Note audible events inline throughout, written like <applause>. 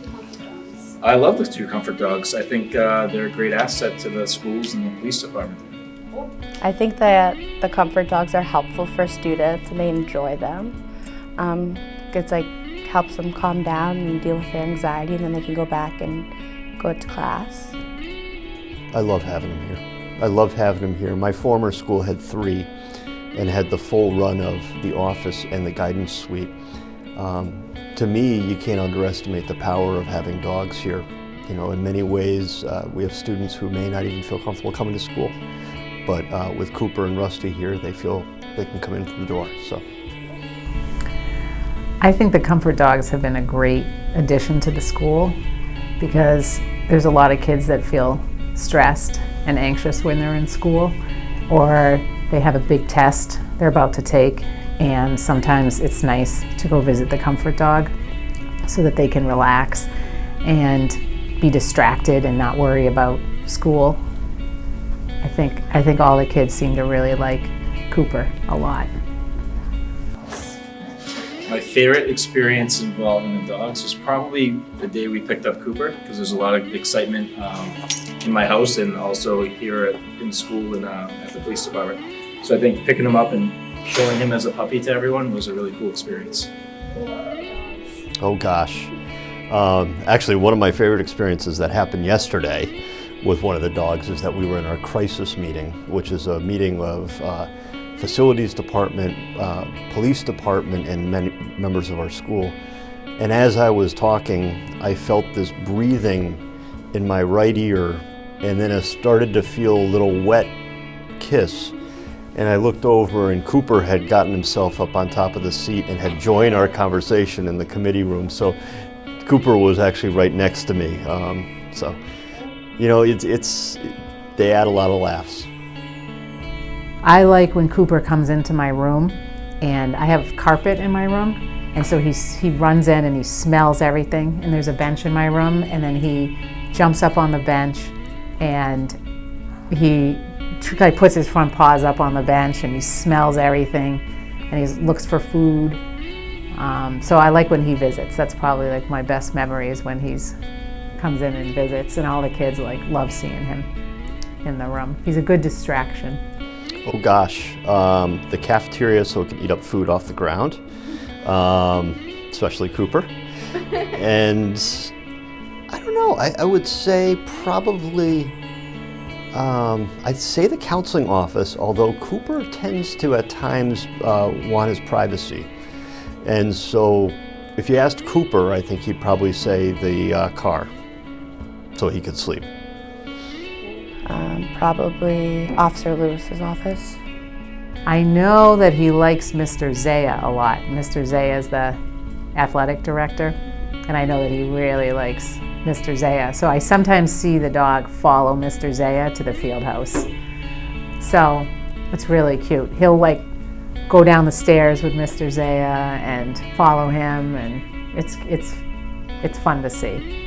two comfort dogs? I love the two comfort dogs. I think uh, they're a great asset to the schools and the police department. I think that the comfort dogs are helpful for students and they enjoy them. Um, it's like helps them calm down and deal with their anxiety and then they can go back and go to class. I love having them here. I love having them here. My former school had three and had the full run of the office and the guidance suite. Um, to me, you can't underestimate the power of having dogs here. You know, in many ways, uh, we have students who may not even feel comfortable coming to school. But uh, with Cooper and Rusty here, they feel they can come in through the door. So. I think the comfort dogs have been a great addition to the school because there's a lot of kids that feel stressed and anxious when they're in school or they have a big test they're about to take and sometimes it's nice to go visit the comfort dog so that they can relax and be distracted and not worry about school. I think, I think all the kids seem to really like Cooper a lot. My favorite experience involving the dogs was probably the day we picked up Cooper because there's a lot of excitement um, in my house and also here at, in school and uh, at the police department. So I think picking him up and showing him as a puppy to everyone was a really cool experience. Oh gosh. Um, actually, one of my favorite experiences that happened yesterday with one of the dogs is that we were in our crisis meeting, which is a meeting of uh, facilities department, uh, police department, and many members of our school. And as I was talking, I felt this breathing in my right ear, and then I started to feel a little wet kiss. And I looked over, and Cooper had gotten himself up on top of the seat and had joined our conversation in the committee room. So Cooper was actually right next to me. Um, so, you know, it's, it's, they add a lot of laughs. I like when Cooper comes into my room and I have carpet in my room and so he's, he runs in and he smells everything and there's a bench in my room and then he jumps up on the bench and he like puts his front paws up on the bench and he smells everything and he looks for food. Um, so I like when he visits. That's probably like my best memory is when he's comes in and visits and all the kids like love seeing him in the room. He's a good distraction. Oh gosh, um, the cafeteria so it can eat up food off the ground, um, especially Cooper. <laughs> and I don't know, I, I would say probably, um, I'd say the counseling office, although Cooper tends to at times uh, want his privacy. And so if you asked Cooper, I think he'd probably say the uh, car so he could sleep. Um, probably Officer Lewis's office. I know that he likes Mr. Zaya a lot. Mr. Zaya is the athletic director, and I know that he really likes Mr. Zaya. So I sometimes see the dog follow Mr. Zaya to the field house. So it's really cute. He'll like go down the stairs with Mr. Zaya and follow him, and it's, it's, it's fun to see.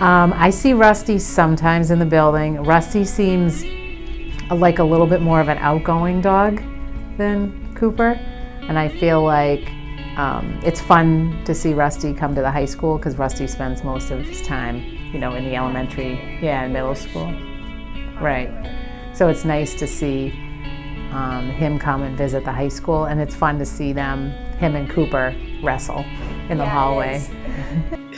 Um, I see Rusty sometimes in the building. Rusty seems like a little bit more of an outgoing dog than Cooper. And I feel like um, it's fun to see Rusty come to the high school because Rusty spends most of his time, you know, in the elementary, yeah, in middle school. Right. So it's nice to see um, him come and visit the high school and it's fun to see them, him and Cooper, wrestle in the Yeah, hallway.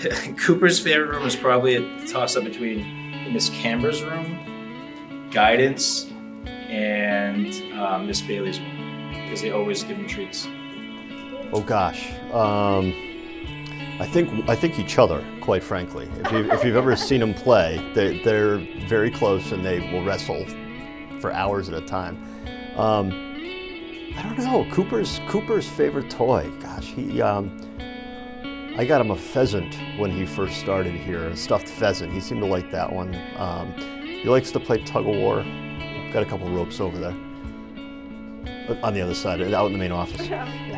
<laughs> <laughs> Cooper's favorite room is probably a toss-up between Miss Camber's room, guidance, and uh, Miss Bailey's room because they always give him treats. Oh gosh, um, I think I think each other, quite frankly. If, you, you've ever seen them play, they, they're very close and they will wrestle for hours at a time. Um, I don't know. Cooper's Cooper's favorite toy. Gosh, he. Um, I got him a pheasant when he first started here, a stuffed pheasant. He seemed to like that one. Um, he likes to play tug of war. Got a couple ropes over there. But on the other side, out in the main office. <laughs>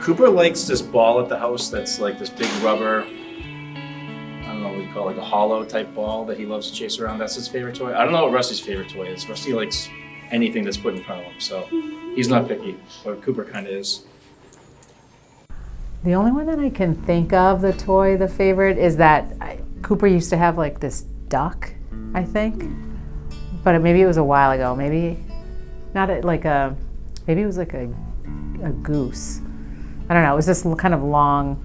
Cooper likes this ball at the house that's like this big rubber, I don't know what you call it, like a hollow type ball that he loves to chase around. That's his favorite toy. I don't know what Rusty's favorite toy is. Rusty likes anything that's put in front of him, so he's not picky, but Cooper kind of is. The only one that I can think of, the toy, the favorite, is that I, Cooper used to have like this duck, I think. But maybe it was a while ago. Maybe not a, like a, maybe it was like a, a goose. I don't know. It was this kind of long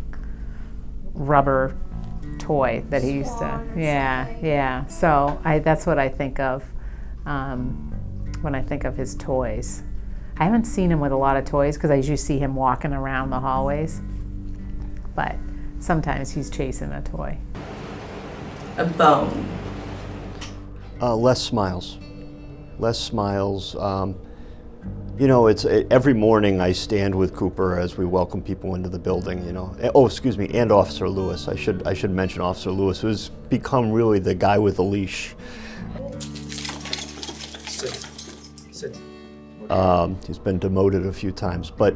rubber toy that he used to. Yeah, yeah. So I, that's what I think of um, when I think of his toys. I haven't seen him with a lot of toys because I usually see him walking around the hallways. But sometimes he's chasing a toy. A bone. Uh, less smiles. Less smiles. Um, you know, it's every morning I stand with Cooper as we welcome people into the building. You know, Eh, oh, excuse me, and Officer Lewis. I should I should mention Officer Lewis, who's become really the guy with the leash. Sit. Sit. Um, he's been demoted a few times, but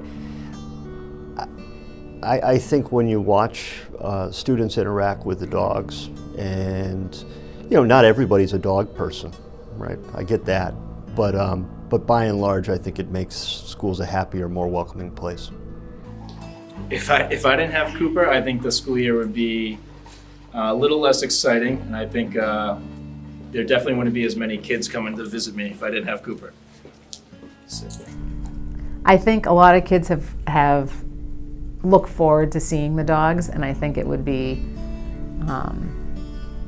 I, I think when you watch uh, students interact with the dogs, and you know, not everybody's a dog person, right? I get that, but um, but by and large, I think it makes schools a happier, more welcoming place. If I if I didn't have Cooper, I think the school year would be uh, a little less exciting, and I think uh, there definitely wouldn't be as many kids coming to visit me if I didn't have Cooper. Sit. I think a lot of kids have have look forward to seeing the dogs, and I think it would be. Um,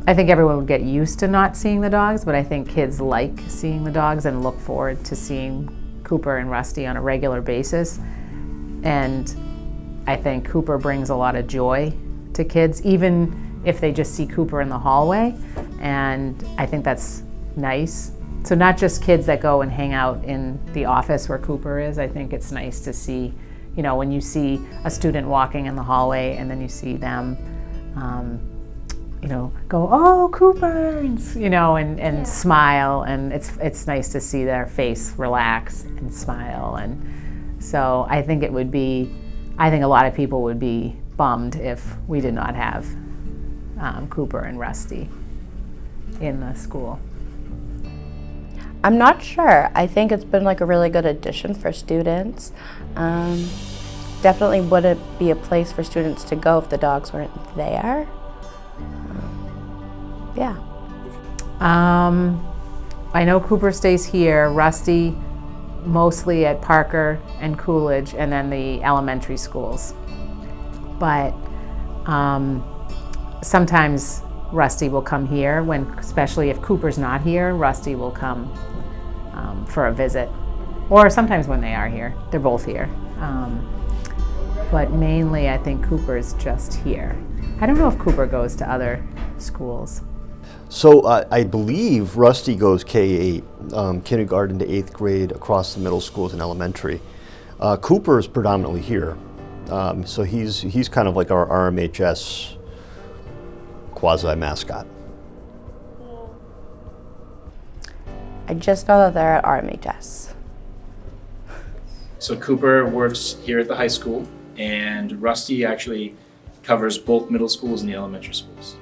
I think everyone would get used to not seeing the dogs, but I think kids like seeing the dogs and look forward to seeing Cooper and Rusty on a regular basis. And I think Cooper brings a lot of joy to kids, even if they just see Cooper in the hallway. And I think that's nice. So, not just kids that go and hang out in the office where Cooper is, I think it's nice to see, you know, when you see a student walking in the hallway and then you see them. Um, you know, go, oh, Cooper, and, you know, and, and smile. And it's, it's nice to see their face relax and smile. And so I think it would be, I think a lot of people would be bummed if we did not have um, Cooper and Rusty in the school. I'm not sure. I think it's been like a really good addition for students. Um, definitely wouldn't be a place for students to go if the dogs weren't there. Yeah. Um, I know Cooper stays here, Rusty mostly at Parker and Coolidge, and then the elementary schools. But um, sometimes Rusty will come here when, especially if Cooper's not here, Rusty will come um, for a visit. Or sometimes when they are here, they're both here. Um, but mainly, I think Cooper's just here. I don't know if Cooper goes to other schools. So uh, I believe Rusty goes K-8, um, kindergarten to eighth grade across the middle schools and elementary. Uh, Cooper is predominantly here, um, so he's he's kind of like our RMHS quasi mascot. I just know that they're at RMHS. So Cooper works here at the high school, and Rusty actually covers both middle schools and the elementary schools.